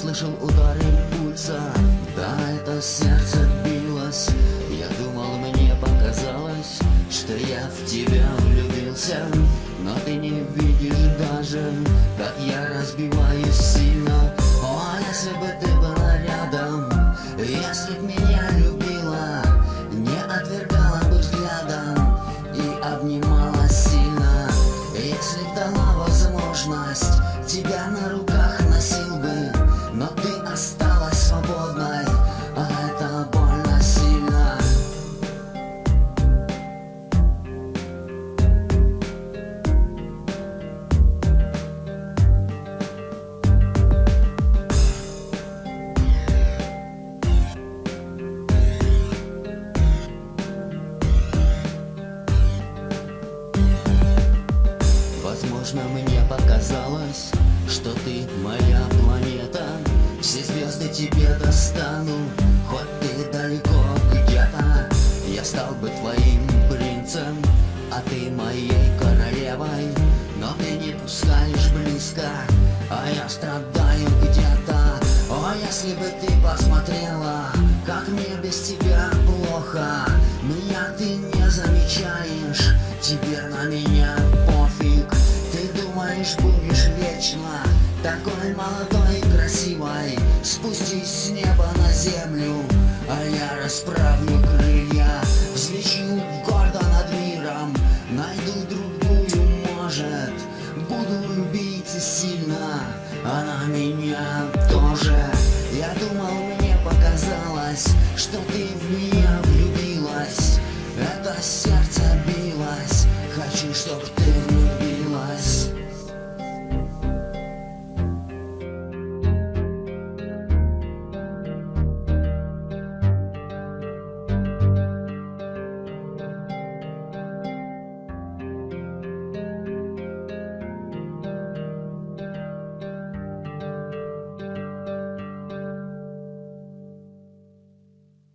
Слышал удары пульса. Да, это сердце билось. Я думал, мне показалось Что я в тебя влюбился. Но ты не видишь даже Как я разбиваюсь сильно. О, если бы ты была рядом Если б меня любила Не отвергала бы взглядом И обнимала сильно. Если б дала возможность Тебя на руках Возможно, мне показалось, что ты моя планета. Все звезды тебе достану, хоть ты далеко где-то. Я стал бы твоим принцем, а ты моей королевой. Но ты не пускаешь близко, а я страдаю где-то. О, если бы ты посмотрела, как мне без тебя плохо. Меня ты не замечаешь, теперь на меня вечно. Такой молодой и красивой. Спустись с неба на землю, а я расправлю крылья. Взлечу гордо над миром, найду другую, может. Буду любить сильно, она меня тоже. Я думал, мне показалось, что ты